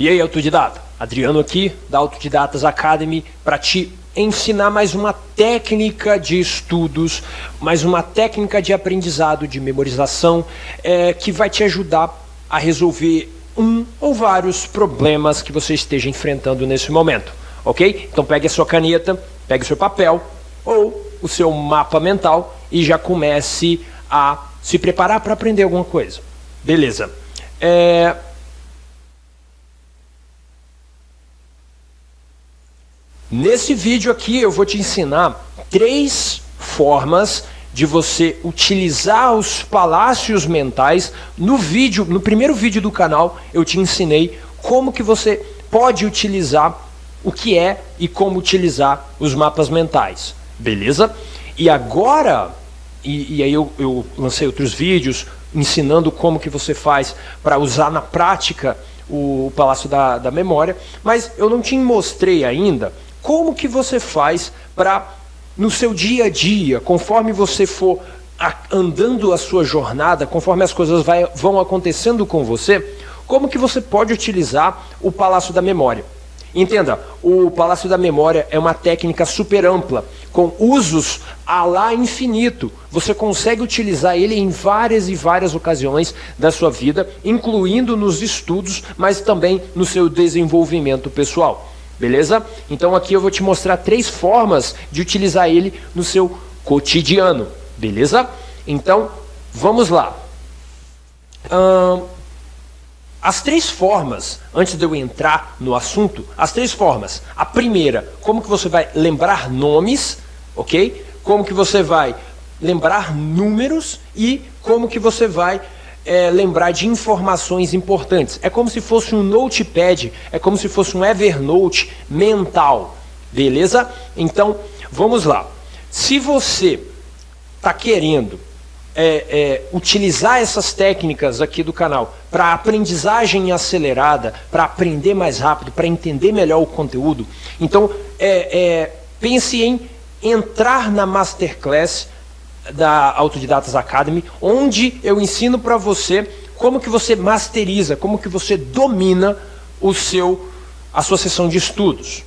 E aí, autodidata? Adriano aqui, da Autodidatas Academy, para te ensinar mais uma técnica de estudos, mais uma técnica de aprendizado, de memorização, é, que vai te ajudar a resolver um ou vários problemas que você esteja enfrentando nesse momento, ok? Então pegue a sua caneta, pegue o seu papel ou o seu mapa mental e já comece a se preparar para aprender alguma coisa. Beleza. É, Nesse vídeo aqui eu vou te ensinar três formas de você utilizar os palácios mentais. No vídeo, no primeiro vídeo do canal, eu te ensinei como que você pode utilizar o que é e como utilizar os mapas mentais, beleza? E agora, e, e aí eu, eu lancei outros vídeos ensinando como que você faz para usar na prática o, Palácio da, da Memória, mas eu não te mostrei ainda como que você faz para, no seu dia a dia, conforme você for andando a sua jornada, conforme as coisas vai, vão acontecendo com você, como que você pode utilizar o Palácio da Memória? Entenda, o Palácio da Memória é uma técnica super ampla, com usos a lá infinito. Você consegue utilizar ele em várias e várias ocasiões da sua vida, incluindo nos estudos, mas também no seu desenvolvimento pessoal. Beleza? Então aqui eu vou te mostrar três formas de utilizar ele no seu cotidiano. Beleza? Então, vamos lá. Hum, as três formas, antes de eu entrar no assunto, as três formas. A primeira, como que você vai lembrar nomes, ok? Como que você vai lembrar números e como que você vai é, lembrar de informações importantes. É como se fosse um notepad, é como se fosse um Evernote mental, beleza? Então, vamos lá. Se você está querendo é, é, utilizar essas técnicas aqui do canal para aprendizagem acelerada, para aprender mais rápido, para entender melhor o conteúdo, então é, é, pense em entrar na Masterclass da Autodidatas Academy, onde eu ensino para você como que você masteriza, como que você domina o seu, a sua sessão de estudos.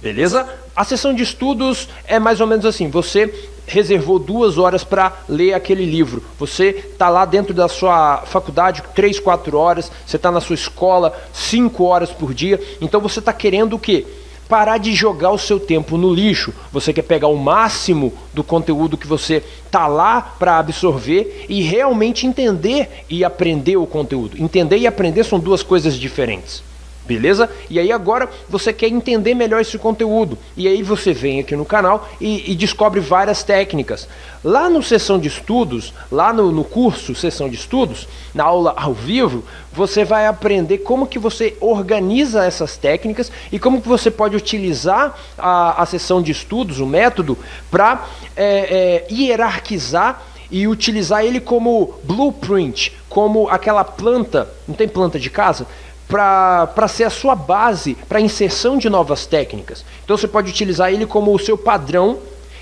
Beleza? A sessão de estudos é mais ou menos assim, você reservou duas horas para ler aquele livro. Você está lá dentro da sua faculdade três, quatro horas, você está na sua escola cinco horas por dia, então você está querendo o quê? Parar de jogar o seu tempo no lixo. Você quer pegar o máximo do conteúdo que você tá lá para absorver e realmente entender e aprender o conteúdo. Entender e aprender são duas coisas diferentes. Beleza? E aí agora você quer entender melhor esse conteúdo. E aí você vem aqui no canal e, e descobre várias técnicas. Lá no sessão de estudos, lá no, no, curso sessão de estudos, na aula ao vivo, você vai aprender como que você organiza essas técnicas e como que você pode utilizar a, a sessão de estudos, o método, para é, é, hierarquizar e utilizar ele como blueprint, como aquela planta, não tem planta de casa? Para ser a sua base para inserção de novas técnicas. Então você pode utilizar ele como o seu padrão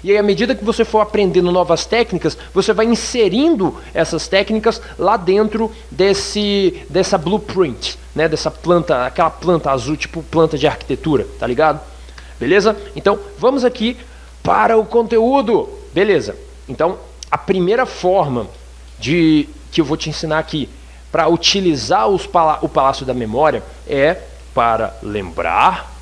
e aí, à medida que você for aprendendo novas técnicas, você vai inserindo essas técnicas lá dentro desse, dessa blueprint, né? dessa planta, aquela planta azul, tipo planta de arquitetura, tá ligado? Beleza? Então, vamos aqui para o conteúdo. Beleza. Então, a primeira forma de que eu vou te ensinar aqui para utilizar os, o Palácio da Memória é para lembrar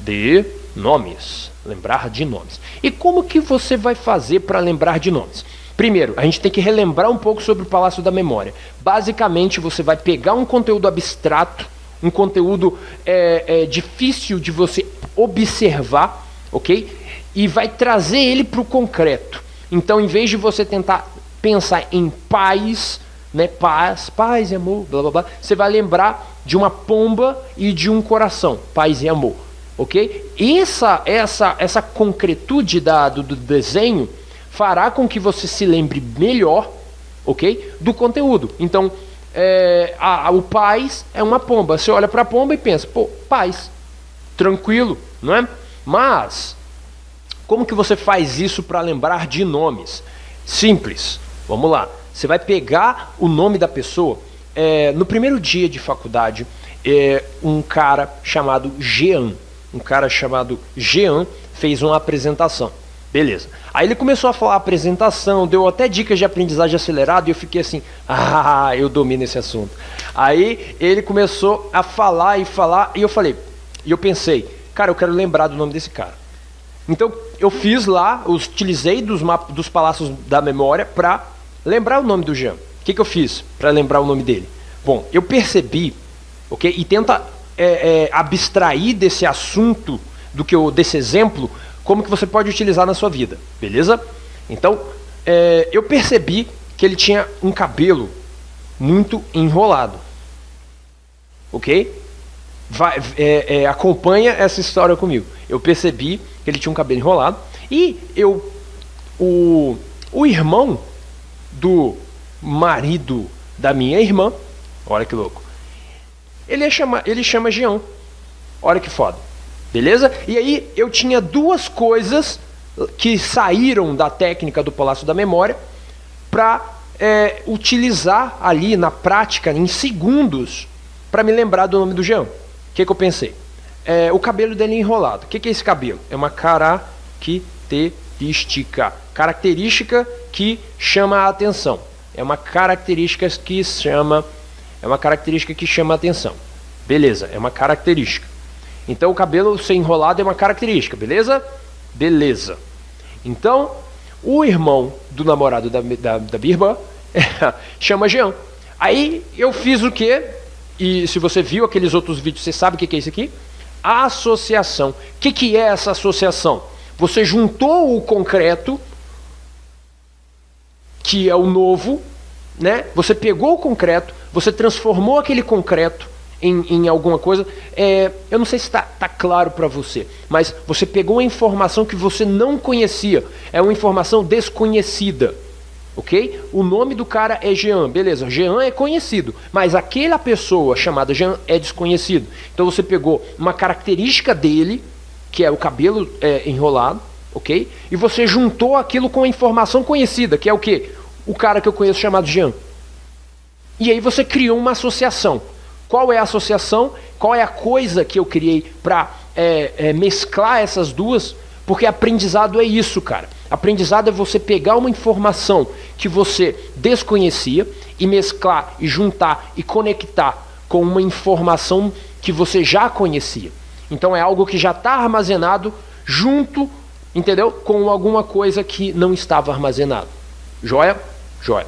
de nomes. Lembrar de nomes. E como que você vai fazer para lembrar de nomes? Primeiro, a gente tem que relembrar um pouco sobre o Palácio da Memória. Basicamente, você vai pegar um conteúdo abstrato, um conteúdo é, é, difícil de você observar, ok? E vai trazer ele para o concreto. Então, em vez de você tentar pensar em paz, né, paz, paz e amor, blá blá blá, você vai lembrar de uma pomba e de um coração, paz e amor, ok? Essa, essa, essa concretude da, do, do desenho fará com que você se lembre melhor, ok? Do conteúdo. Então, é, a, a, o paz é uma pomba. Você olha para a pomba e pensa, pô, paz, tranquilo, não é? Mas, como que você faz isso para lembrar de nomes? Simples, vamos lá. Você vai pegar o nome da pessoa. É, no primeiro dia de faculdade, é, um cara chamado Jean. Um cara chamado Jean fez uma apresentação. Beleza. Aí ele começou a falar a apresentação, deu até dicas de aprendizagem acelerada e eu fiquei assim, ah, eu domino esse assunto. Aí ele começou a falar e falar e eu falei, e eu pensei, cara, eu quero lembrar do nome desse cara. Então eu fiz lá, utilizei dos, dos palácios da memória para lembrar o nome do Jean. O que, que eu fiz para lembrar o nome dele? Bom, eu percebi, ok? E tenta é, é, abstrair desse assunto, do que eu, desse exemplo, como que você pode utilizar na sua vida, beleza? Então, é, eu percebi que ele tinha um cabelo muito enrolado, ok? Vai, é, é, acompanha essa história comigo. Eu percebi que ele tinha um cabelo enrolado e eu, o, o irmão do marido da minha irmã, olha que louco, ele, chama, ele chama Jean, olha que foda, beleza? E aí eu tinha duas coisas que saíram da técnica do Palácio da Memória para é, utilizar ali na prática, em segundos, para me lembrar do nome do Jean. O que, que eu pensei? É, o cabelo dele é enrolado. O que, que é esse cabelo? É uma característica. Característica que chama a atenção. É uma característica que chama. É uma característica que chama a atenção. Beleza, é uma característica. Então o cabelo ser enrolado é uma característica, beleza? Beleza. Então, o irmão do namorado da, da, da Birba chama Jean. Aí eu fiz o quê? E se você viu aqueles outros vídeos, você sabe o que é isso aqui? associação. O que, que é essa associação? Você juntou o concreto, que é o novo, né? Você pegou o concreto, você transformou aquele concreto em, em alguma coisa. É, eu não sei se está tá claro para você, mas você pegou uma informação que você não conhecia. É uma informação desconhecida ok? O nome do cara é Jean, beleza? Jean é conhecido, mas aquela pessoa chamada Jean é desconhecido. Então você pegou uma característica dele, que é o cabelo é, enrolado, ok? E você juntou aquilo com a informação conhecida, que é o que? O cara que eu conheço chamado Jean. E aí você criou uma associação. Qual é a associação? Qual é a coisa que eu criei para é, é, mesclar essas duas? Porque aprendizado é isso, cara. Aprendizado é você pegar uma informação que você desconhecia e mesclar e juntar e conectar com uma informação que você já conhecia. Então é algo que já está armazenado junto, entendeu? Com alguma coisa que não estava armazenado. Joia? Joia.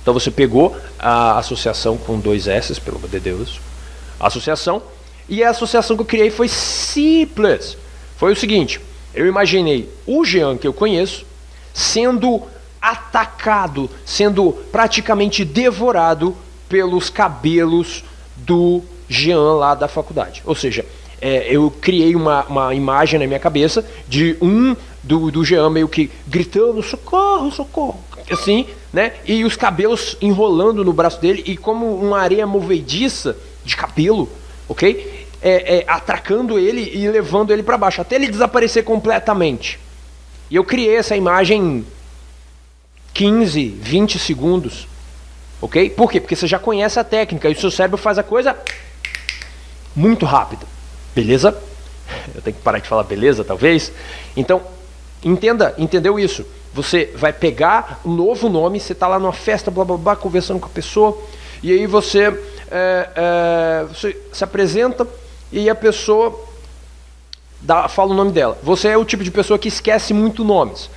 Então você pegou a associação com dois S, pelo amor de Deus, associação, e a associação que eu criei foi simples. Foi o seguinte: eu imaginei o Jean que eu conheço sendo atacado, sendo praticamente devorado pelos cabelos do Jean lá da faculdade. Ou seja, é, eu criei uma, uma imagem na minha cabeça de um do, do Jean meio que gritando socorro, socorro, assim, né? E os cabelos enrolando no braço dele e como uma areia movediça de cabelo, ok? é, é, atracando ele e levando ele para baixo, até ele desaparecer completamente. E eu criei essa imagem em 15, 20 segundos. Ok? Por quê? Porque você já conhece a técnica e o seu cérebro faz a coisa muito rápido. Beleza? Eu tenho que parar de falar beleza, talvez. Então, entenda, entendeu isso? Você vai pegar um novo nome, você está lá numa festa, blá blá blá, conversando com a pessoa, e aí você, é, é, você se apresenta e a pessoa dá, fala o nome dela. Você é o tipo de pessoa que esquece muito nomes.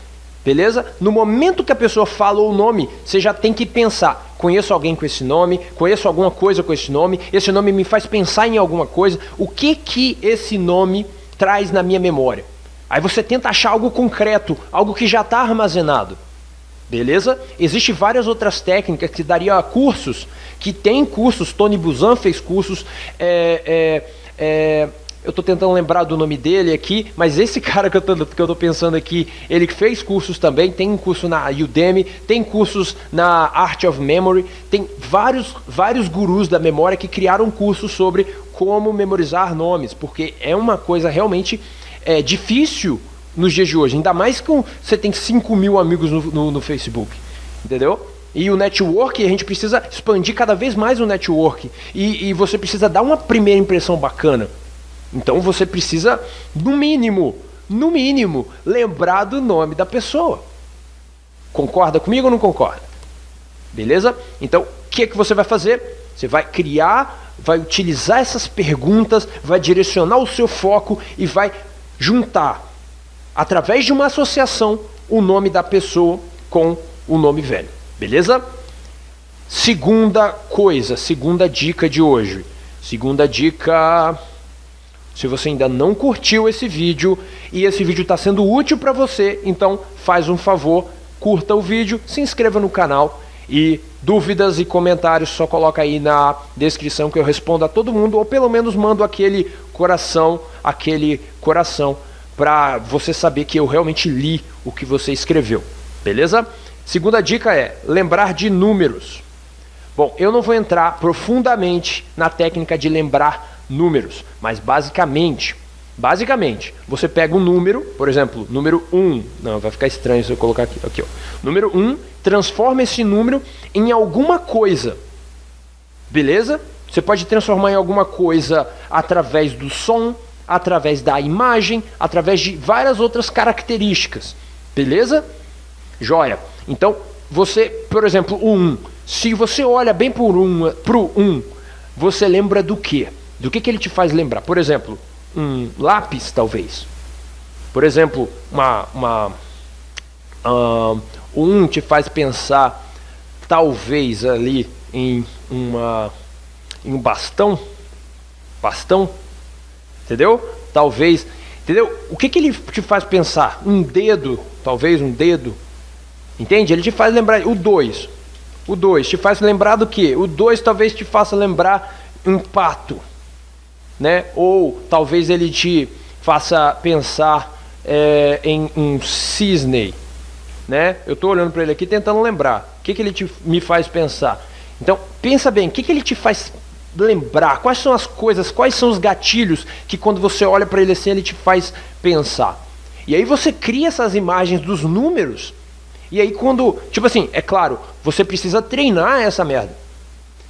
Beleza? No momento que a pessoa fala o nome, você já tem que pensar: conheço alguém com esse nome, conheço alguma coisa com esse nome, esse nome me faz pensar em alguma coisa, o que que esse nome traz na minha memória? Aí você tenta achar algo concreto, algo que já está armazenado. Beleza? Existem várias outras técnicas que daria cursos, que tem cursos, Tony Buzan fez cursos, é, é, é, eu estou tentando lembrar do nome dele aqui, mas esse cara que eu estou pensando aqui, ele fez cursos também, tem um curso na Udemy, tem cursos na Art of Memory, tem vários, vários gurus da memória que criaram cursos sobre como memorizar nomes, porque é uma coisa realmente é, difícil nos dias de hoje, ainda mais que você tem 5 mil amigos no, no, no Facebook, entendeu? E o network, a gente precisa expandir cada vez mais o network. E, e você precisa dar uma primeira impressão bacana. Então você precisa, no mínimo, no mínimo, lembrar do nome da pessoa. Concorda comigo ou não concorda? Beleza? Então, o que, que você vai fazer? Você vai criar, vai utilizar essas perguntas, vai direcionar o seu foco e vai juntar, através de uma associação, o nome da pessoa com o nome velho. Beleza? Segunda coisa, segunda dica de hoje. Segunda dica. Se você ainda não curtiu esse vídeo e esse vídeo está sendo útil para você, então faz um favor, curta o vídeo, se inscreva no canal e dúvidas e comentários só coloca aí na descrição que eu respondo a todo mundo ou pelo menos mando aquele coração, aquele coração para você saber que eu realmente li o que você escreveu. Beleza? Segunda dica é lembrar de números. Bom, eu não vou entrar profundamente na técnica de lembrar números, mas basicamente, basicamente, você pega um número, por exemplo, número 1, não, vai ficar estranho se eu colocar aqui, aqui ó. número 1, transforma esse número em alguma coisa, beleza? Você pode transformar em alguma coisa através do som, através da imagem, através de várias outras características, beleza? Joia. Então, você, por exemplo, o 1, se você olha bem para o 1, você lembra do quê? Do que, que ele te faz lembrar? Por exemplo, um lápis, talvez. Por exemplo, uma, uma, uh, 1 te faz pensar, talvez, ali em, uma, em um bastão. Bastão? Entendeu? Talvez. Entendeu? O que, que ele te faz pensar? Um dedo, talvez um dedo Entende? Ele te faz lembrar. O 2. O 2 te faz lembrar do que? O 2 talvez te faça lembrar um pato. Né? Ou talvez ele te faça pensar é, em um cisne. Né? Eu estou olhando para ele aqui tentando lembrar. O que, que ele te, me faz pensar? Então, pensa bem, o que, que ele te faz lembrar? Quais são as coisas, quais são os gatilhos que quando você olha para ele assim, ele te faz pensar? E aí você cria essas imagens dos números e aí quando, tipo assim, é claro, você precisa treinar essa merda.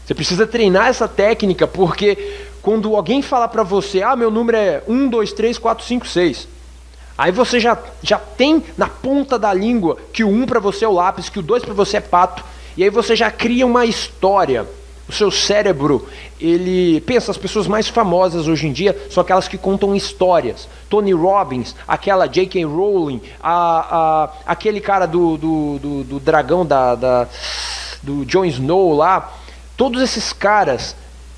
Você precisa treinar essa técnica, porque quando alguém falar para você, ah, meu número é 1, 2, 3, 4, 5, 6. Aí você já, já tem na ponta da língua que o 1 para você é o lápis, que o 2 para você é pato. E aí você já cria uma história o seu cérebro, ele pensa, as pessoas mais famosas hoje em dia são aquelas que contam histórias. Tony Robbins, aquela J.K. Rowling, a, a, aquele cara do, do, do, do dragão da, da, do Jon Snow lá. Todos esses caras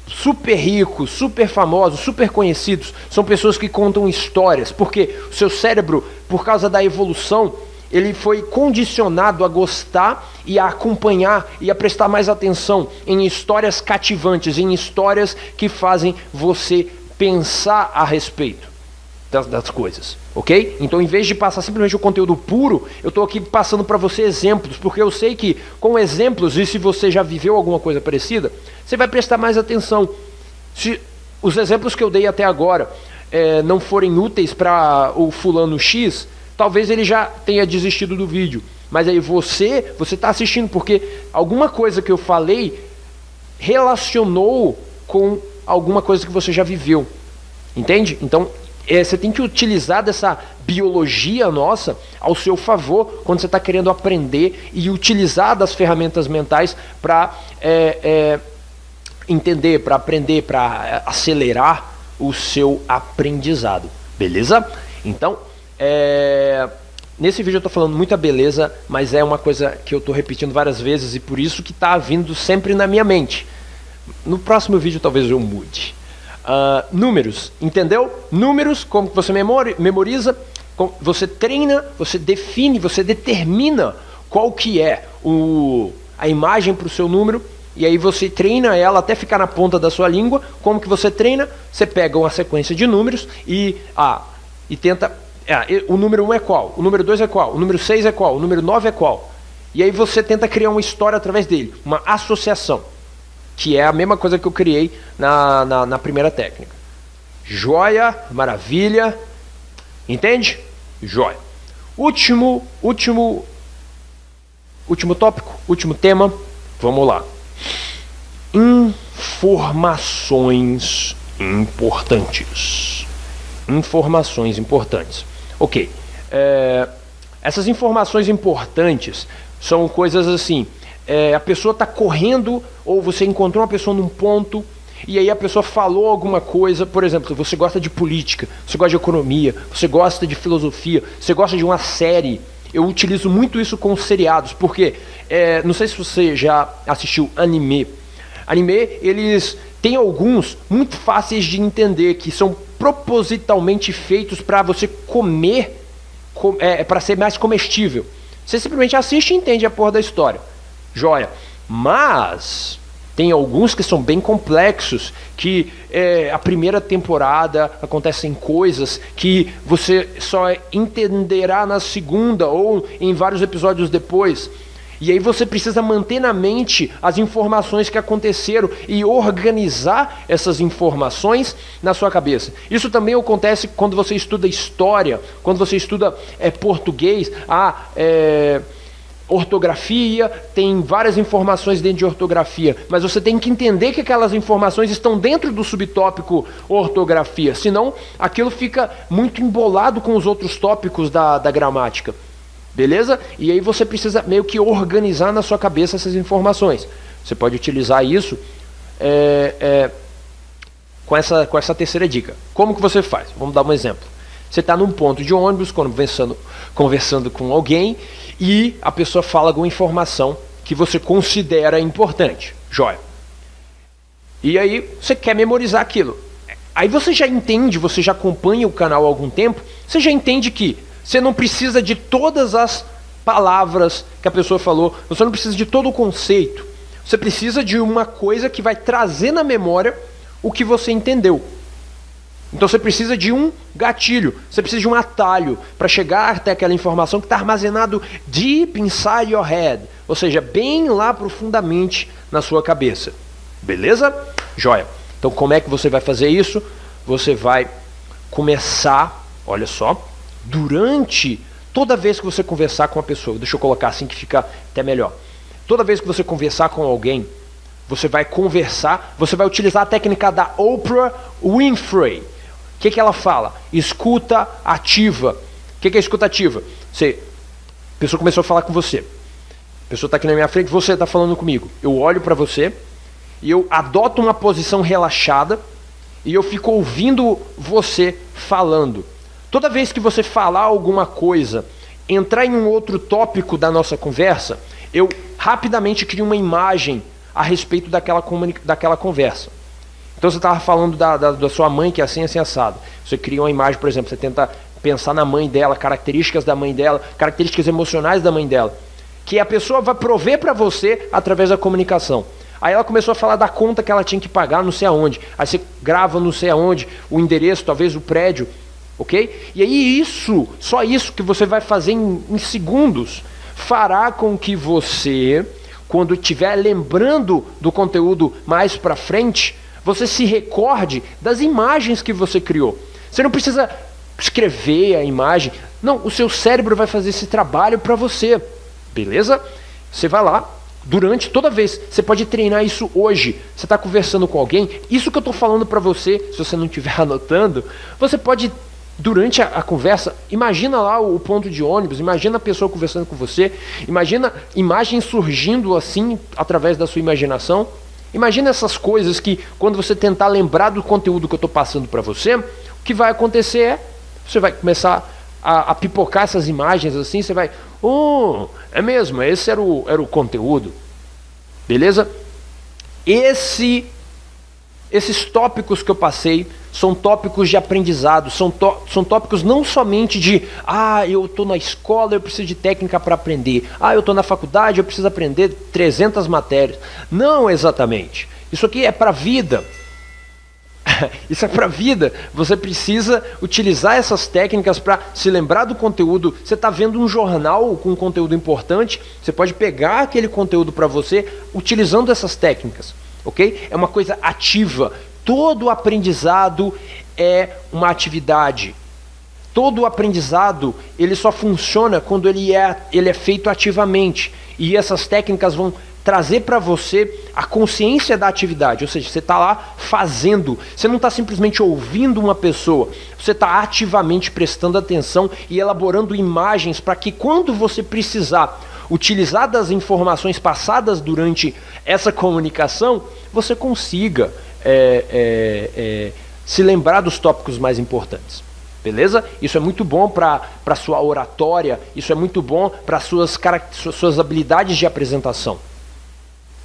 super ricos, super famosos, super conhecidos, são pessoas que contam histórias, porque o seu cérebro, por causa da evolução, ele foi condicionado a gostar e a acompanhar e a prestar mais atenção em histórias cativantes, em histórias que fazem você pensar a respeito das, das coisas, ok? Então, em vez de passar simplesmente o conteúdo puro, eu estou aqui passando para você exemplos, porque eu sei que com exemplos, e se você já viveu alguma coisa parecida, você vai prestar mais atenção. Se os exemplos que eu dei até agora é, não forem úteis para o fulano X, talvez ele já tenha desistido do vídeo. Mas aí você, você está assistindo porque alguma coisa que eu falei relacionou com alguma coisa que você já viveu. Entende? Então, é, você tem que utilizar dessa biologia nossa ao seu favor quando você está querendo aprender e utilizar das ferramentas mentais para é, é, entender, para aprender, para é, acelerar o seu aprendizado. Beleza? Então, é... Nesse vídeo eu estou falando muita beleza, mas é uma coisa que eu estou repetindo várias vezes e por isso que está vindo sempre na minha mente. No próximo vídeo talvez eu mude. Uh, números, entendeu? Números, como você memoriza, você treina, você define, você determina qual que é o, a imagem para o seu número e aí você treina ela até ficar na ponta da sua língua. Como que você treina? Você pega uma sequência de números e, ah, e tenta é, o número 1 um é qual? O número 2 é qual? O número 6 é qual? O número 9 é qual? E aí você tenta criar uma história através dele, uma associação, que é a mesma coisa que eu criei na, na, na primeira técnica. Joia, maravilha, entende? Joia. Último, último, Último tópico, último tema. Vamos lá. Informações importantes. Informações importantes. Ok. É, essas informações importantes são coisas assim. É, a pessoa está correndo ou você encontrou uma pessoa num ponto e aí a pessoa falou alguma coisa, por exemplo, você gosta de política, você gosta de economia, você gosta de filosofia, você gosta de uma série. Eu utilizo muito isso com seriados, porque é, não sei se você já assistiu anime. Anime, eles têm alguns muito fáceis de entender, que são propositalmente feitos para você comer, com, é, para ser mais comestível. Você simplesmente assiste e entende a porra da história. Joia. Mas tem alguns que são bem complexos, que é, a primeira temporada acontecem coisas que você só entenderá na segunda ou em vários episódios depois. E aí você precisa manter na mente as informações que aconteceram e organizar essas informações na sua cabeça. Isso também acontece quando você estuda história, quando você estuda é, português. Ah, é ortografia, tem várias informações dentro de ortografia, mas você tem que entender que aquelas informações estão dentro do subtópico ortografia, senão aquilo fica muito embolado com os outros tópicos da, da gramática. Beleza? E aí você precisa meio que organizar na sua cabeça essas informações. Você pode utilizar isso é, é, com, essa, com essa terceira dica. Como que você faz? Vamos dar um exemplo. Você está num ponto de ônibus, conversando, conversando com alguém, e a pessoa fala alguma informação que você considera importante. Joia. E aí você quer memorizar aquilo. Aí você já entende, você já acompanha o canal há algum tempo, você já entende que você não precisa de todas as palavras que a pessoa falou, você não precisa de todo o conceito. Você precisa de uma coisa que vai trazer na memória o que você entendeu. Então você precisa de um gatilho, você precisa de um atalho para chegar até aquela informação que está armazenado deep inside your head, ou seja, bem lá profundamente na sua cabeça. Beleza? Joia. Então como é que você vai fazer isso? Você vai começar, olha só, durante toda vez que você conversar com uma pessoa, deixa eu colocar assim que fica até melhor. Toda vez que você conversar com alguém, você vai conversar, você vai utilizar a técnica da Oprah Winfrey que, que ela fala? Escuta ativa. O que, que é escuta ativa? Você, a pessoa começou a falar com você. A pessoa está aqui na minha frente, você está falando comigo. Eu olho para você e eu adoto uma posição relaxada e eu fico ouvindo você falando. Toda vez que você falar alguma coisa, entrar em um outro tópico da nossa conversa, eu rapidamente crio uma imagem a respeito daquela, daquela conversa. Então você estava falando da, da, da, sua mãe que é assim, assim, assado. Você cria uma imagem, por exemplo, você tenta pensar na mãe dela, características da mãe dela, características emocionais da mãe dela. Que a pessoa vai prover para você através da comunicação. Aí ela começou a falar da conta que ela tinha que pagar, não sei aonde. Aí você grava não sei aonde, o endereço, talvez o prédio, ok? E aí isso, só isso que você vai fazer em, em segundos, fará com que você, quando estiver lembrando do conteúdo mais para frente, você se recorde das imagens que você criou. Você não precisa escrever a imagem. Não, o seu cérebro vai fazer esse trabalho para você. Beleza? Você vai lá, durante toda vez. Você pode treinar isso hoje. Você está conversando com alguém. Isso que eu estou falando para você, se você não estiver anotando, você pode durante a, a, conversa, imagina lá o, o, ponto de ônibus, imagina a pessoa conversando com você, imagina imagens surgindo assim através da sua imaginação. Imagina essas coisas que, quando você tentar lembrar do conteúdo que eu estou passando para você, o que vai acontecer é, você vai começar a, a, pipocar essas imagens assim, você vai, oh, é mesmo, esse era o, era o conteúdo. Beleza? Esse, esses tópicos que eu passei são tópicos de aprendizado, são, são tópicos não somente de, ah, eu estou na escola, eu preciso de técnica para aprender, ah, eu estou na faculdade, eu preciso aprender 300 matérias. Não exatamente. Isso aqui é para a vida. Isso é para a vida. Você precisa utilizar essas técnicas para se lembrar do conteúdo. Você está vendo um jornal com um conteúdo importante, você pode pegar aquele conteúdo para você utilizando essas técnicas. Ok? É uma coisa ativa. Todo aprendizado é uma atividade. todo aprendizado ele só funciona quando ele é, ele é feito ativamente. E essas técnicas vão trazer para você a consciência da atividade, ou seja, você está lá fazendo, você não está simplesmente ouvindo uma pessoa, você está ativamente prestando atenção e elaborando imagens para que quando você precisar utilizar das informações passadas durante essa comunicação, você consiga é, é, é, se lembrar dos tópicos mais importantes. Beleza? Isso é muito bom para a sua oratória, isso é muito bom para suas, suas habilidades de apresentação.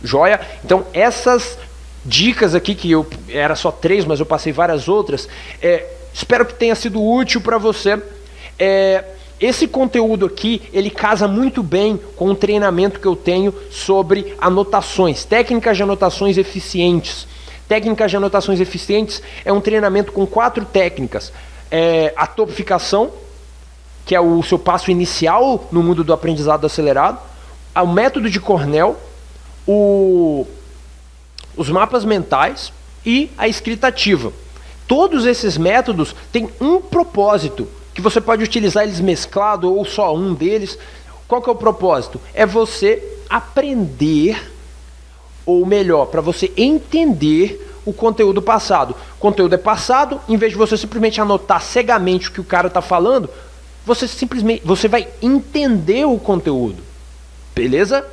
Joia? Então, essas dicas aqui, que eu era só três, mas eu passei várias outras, é, espero que tenha sido útil para você. É, esse conteúdo aqui, ele casa muito bem com o treinamento que eu tenho sobre anotações, técnicas de anotações eficientes. Técnicas de anotações eficientes é um treinamento com quatro técnicas. É, a topificação, que é o seu passo inicial no mundo do aprendizado acelerado. O método de Cornell, o, os mapas mentais e a escrita ativa. Todos esses métodos têm um propósito, que você pode utilizar eles mesclado ou só um deles. Qual que é o propósito? É você aprender, ou melhor, para você entender o conteúdo passado. O conteúdo é passado, em vez de você simplesmente anotar cegamente o que o cara está falando, você simplesmente você vai entender o conteúdo. Beleza?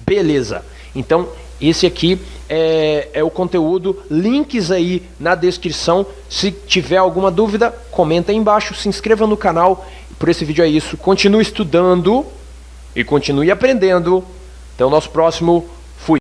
Beleza. Então, esse aqui é, é, o conteúdo, links aí na descrição. Se tiver alguma dúvida, comenta aí embaixo, se inscreva no canal. Por esse vídeo é isso. Continue estudando e continue aprendendo. Até o nosso próximo